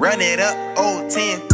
Run it up, old 10.